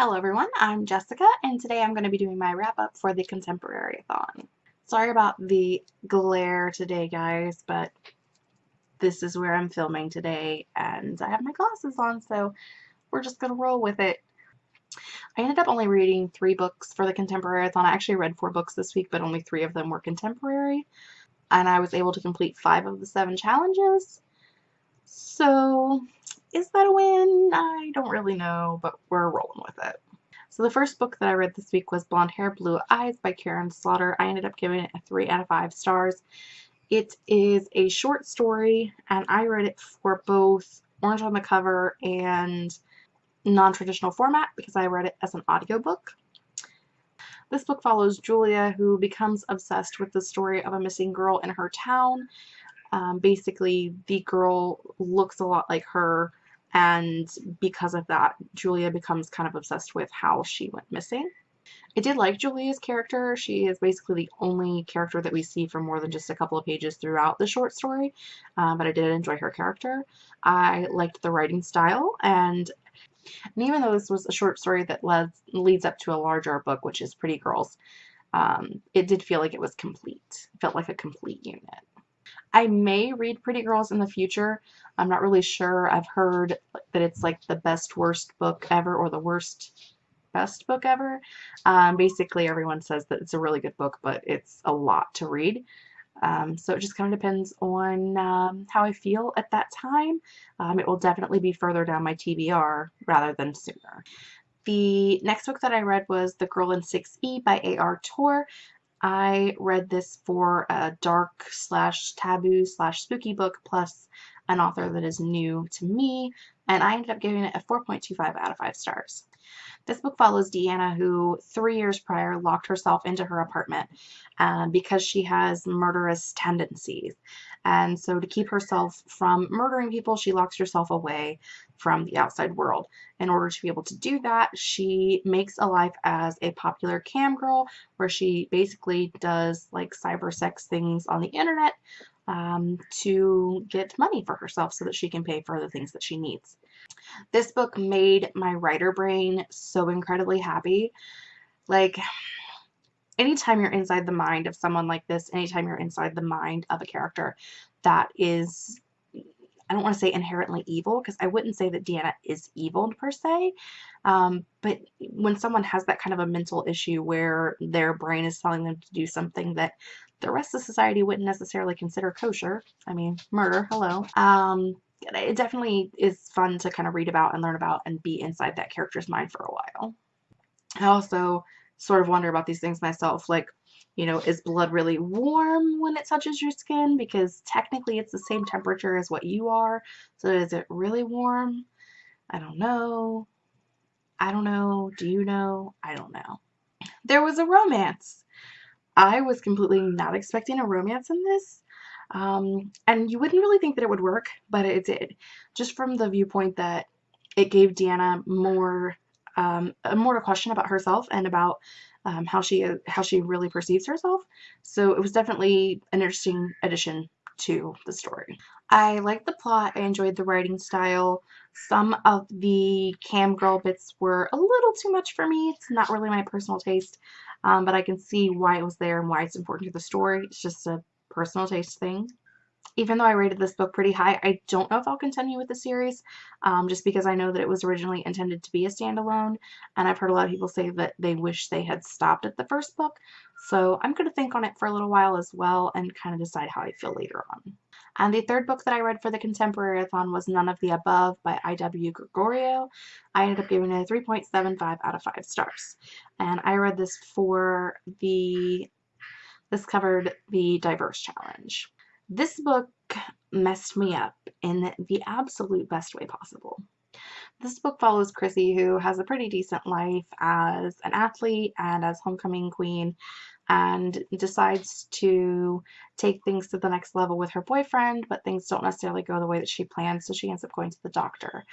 Hello everyone, I'm Jessica and today I'm going to be doing my wrap up for the Contemporary-a-thon. Sorry about the glare today guys, but this is where I'm filming today and I have my glasses on so we're just going to roll with it. I ended up only reading three books for the Contemporary-a-thon. I actually read four books this week but only three of them were contemporary and I was able to complete five of the seven challenges. So is that a win? I don't really know, but we're rolling with it. So the first book that I read this week was Blonde Hair, Blue Eyes by Karin Slaughter. I ended up giving it a 3 out of 5 stars. It is a short story, and I read it for both orange on the cover and non-traditional format because I read it as an audiobook. This book follows Julia, who becomes obsessed with the story of a missing girl in her town. Um, basically, the girl looks a lot like her and because of that Julia becomes kind of obsessed with how she went missing. I did like Julia's character. She is basically the only character that we see for more than just a couple of pages throughout the short story, uh, but I did enjoy her character. I liked the writing style, and, and even though this was a short story that leads, leads up to a larger book, which is Pretty Girls, um, it did feel like it was complete. It felt like a complete unit. I may read Pretty Girls in the future. I'm not really sure. I've heard that it's like the best worst book ever or the worst best book ever. Um, basically, everyone says that it's a really good book, but it's a lot to read. Um, so it just kind of depends on um, how I feel at that time. Um, it will definitely be further down my TBR rather than sooner. The next book that I read was The Girl in 6E by A.R. Torre. I read this for a dark slash taboo slash spooky book plus an author that is new to me and I ended up giving it a 4.25 out of 5 stars. This book follows Deanna who three years prior locked herself into her apartment um, because she has murderous tendencies. And so to keep herself from murdering people, she locks herself away from the outside world. In order to be able to do that, she makes a life as a popular cam girl where she basically does like cyber sex things on the internet um, to get money for herself so that she can pay for the things that she needs. This book made my writer brain so incredibly happy. Like, anytime you're inside the mind of someone like this, anytime you're inside the mind of a character that is, I don't want to say inherently evil, because I wouldn't say that Deanna is evil per se, um, but when someone has that kind of a mental issue where their brain is telling them to do something that the rest of society wouldn't necessarily consider kosher, I mean, murder, hello, um, it definitely is fun to kind of read about and learn about and be inside that character's mind for a while. I also sort of wonder about these things myself, like, you know, is blood really warm when it touches your skin? Because technically it's the same temperature as what you are. So is it really warm? I don't know. I don't know. Do you know? I don't know. There was a romance. I was completely not expecting a romance in this. Um, and you wouldn't really think that it would work, but it did. Just from the viewpoint that it gave Deanna more, um, more to question about herself and about um, how she how she really perceives herself. So it was definitely an interesting addition to the story. I liked the plot. I enjoyed the writing style. Some of the cam girl bits were a little too much for me. It's not really my personal taste, um, but I can see why it was there and why it's important to the story. It's just a personal taste thing. Even though I rated this book pretty high, I don't know if I'll continue with the series, um, just because I know that it was originally intended to be a standalone, and I've heard a lot of people say that they wish they had stopped at the first book, so I'm going to think on it for a little while as well and kind of decide how I feel later on. And the third book that I read for the Contemporary-a-thon was None of the Above by I.W. Gregorio. I ended up giving it a 3.75 out of 5 stars. And I read this for the this covered the Diverse Challenge. This book messed me up in the absolute best way possible. This book follows Chrissy, who has a pretty decent life as an athlete and as homecoming queen, and decides to take things to the next level with her boyfriend, but things don't necessarily go the way that she plans, so she ends up going to the doctor.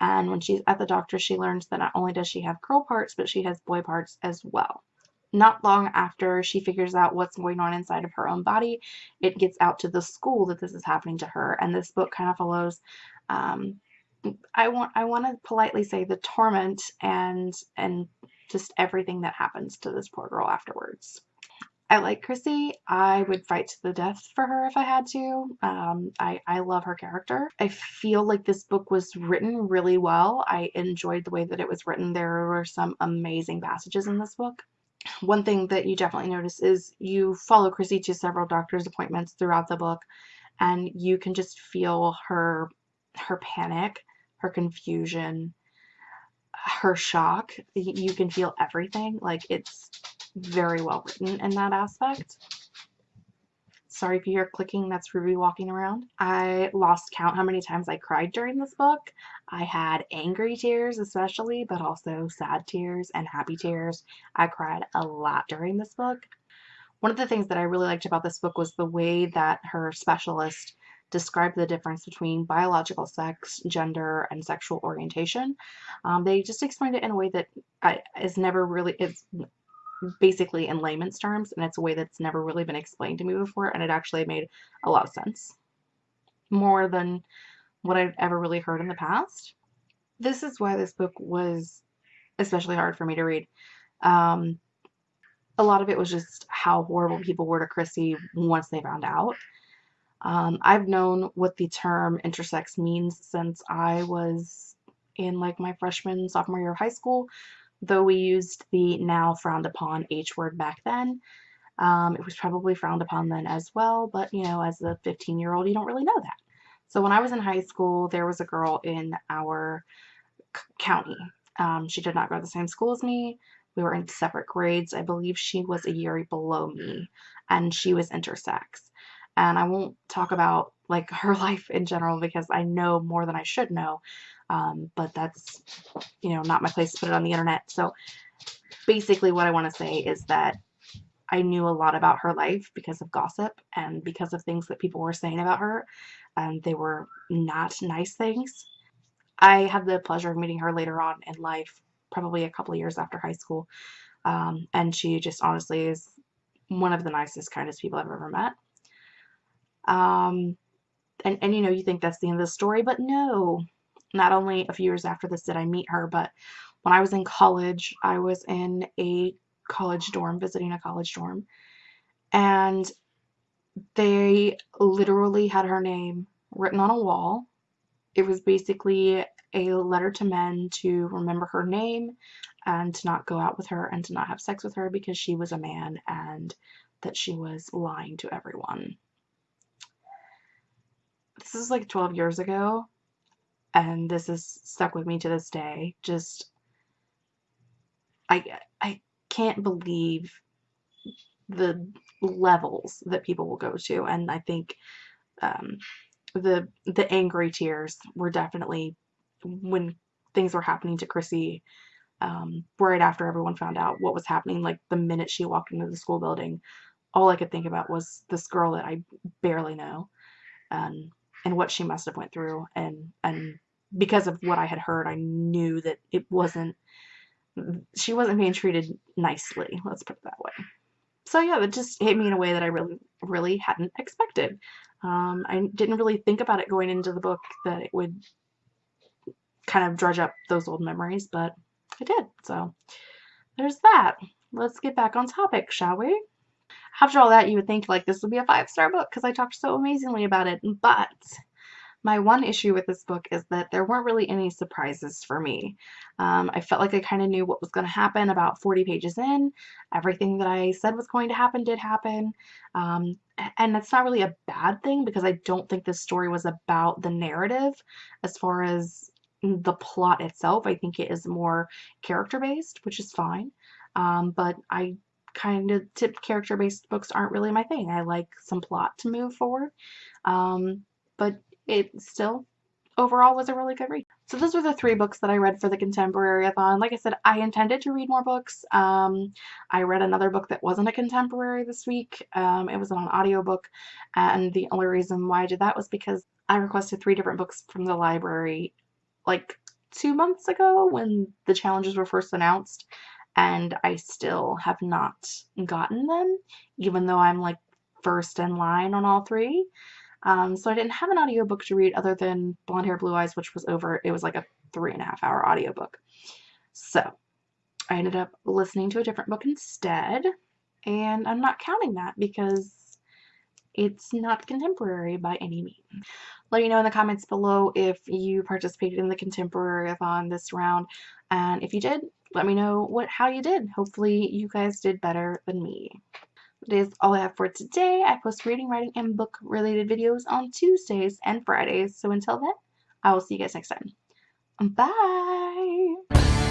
And when she's at the doctor, she learns that not only does she have girl parts, but she has boy parts as well. Not long after she figures out what's going on inside of her own body, it gets out to the school that this is happening to her. And this book kind of follows um, I want I want to politely say the torment and and just everything that happens to this poor girl afterwards. I like Chrissy. I would fight to the death for her if I had to. Um, I, I love her character. I feel like this book was written really well. I enjoyed the way that it was written. There were some amazing passages in this book. One thing that you definitely notice is you follow Chrissy to several doctor's appointments throughout the book, and you can just feel her her panic, her confusion, her shock. You can feel everything. Like it's very well written in that aspect. Sorry if you hear clicking, that's Ruby walking around. I lost count how many times I cried during this book. I had angry tears especially, but also sad tears and happy tears. I cried a lot during this book. One of the things that I really liked about this book was the way that her specialist described the difference between biological sex, gender, and sexual orientation. Um, they just explained it in a way that I, is never really, it's basically in layman's terms, and it's a way that's never really been explained to me before, and it actually made a lot of sense. More than what I've ever really heard in the past. This is why this book was especially hard for me to read. Um, a lot of it was just how horrible people were to Chrissy once they found out. Um, I've known what the term intersex means since I was in like my freshman, sophomore year of high school though we used the now frowned upon H word back then. Um, it was probably frowned upon then as well, but you know, as a 15 year old, you don't really know that. So when I was in high school, there was a girl in our county. Um, she did not go to the same school as me. We were in separate grades. I believe she was a year below me, and she was intersex. And I won't talk about like her life in general because I know more than I should know. Um, but that's, you know, not my place to put it on the internet. So basically what I want to say is that I knew a lot about her life because of gossip and because of things that people were saying about her. And they were not nice things. I had the pleasure of meeting her later on in life, probably a couple of years after high school. Um, and she just honestly is one of the nicest, kindest people I've ever met. Um, and, and you know, you think that's the end of the story, but no, not only a few years after this did I meet her, but when I was in college, I was in a college dorm, visiting a college dorm, and they literally had her name written on a wall. It was basically a letter to men to remember her name and to not go out with her and to not have sex with her because she was a man and that she was lying to everyone. This is like 12 years ago and this is stuck with me to this day. Just I I can't believe the levels that people will go to, and I think um, the the angry tears were definitely when things were happening to Chrissy. Um, right after everyone found out what was happening, like the minute she walked into the school building, all I could think about was this girl that I barely know, and and what she must have went through, and and because of what I had heard, I knew that it wasn't, she wasn't being treated nicely, let's put it that way. So yeah, it just hit me in a way that I really, really hadn't expected. Um, I didn't really think about it going into the book that it would kind of drudge up those old memories, but it did. So there's that. Let's get back on topic, shall we? After all that, you would think like this would be a five-star book because I talked so amazingly about it, but my one issue with this book is that there weren't really any surprises for me. Um, I felt like I kind of knew what was going to happen about 40 pages in. Everything that I said was going to happen did happen. Um, and that's not really a bad thing because I don't think this story was about the narrative as far as the plot itself. I think it is more character based, which is fine. Um, but I kind of tip character based books aren't really my thing. I like some plot to move forward. Um, but it still overall was a really good read. So those were the three books that I read for the Contemporary-a-thon. Like I said, I intended to read more books. Um, I read another book that wasn't a contemporary this week. Um, it was an audiobook, and the only reason why I did that was because I requested three different books from the library like two months ago when the challenges were first announced, and I still have not gotten them, even though I'm like first in line on all three. Um, so I didn't have an audiobook to read other than Blonde Hair Blue Eyes, which was over, it was like a three and a half hour audiobook. So I ended up listening to a different book instead, and I'm not counting that because it's not contemporary by any means. Let me know in the comments below if you participated in the contemporary-a-thon this round, and if you did, let me know what how you did. Hopefully you guys did better than me. That is all I have for today. I post reading, writing, and book related videos on Tuesdays and Fridays. So until then, I will see you guys next time. Bye!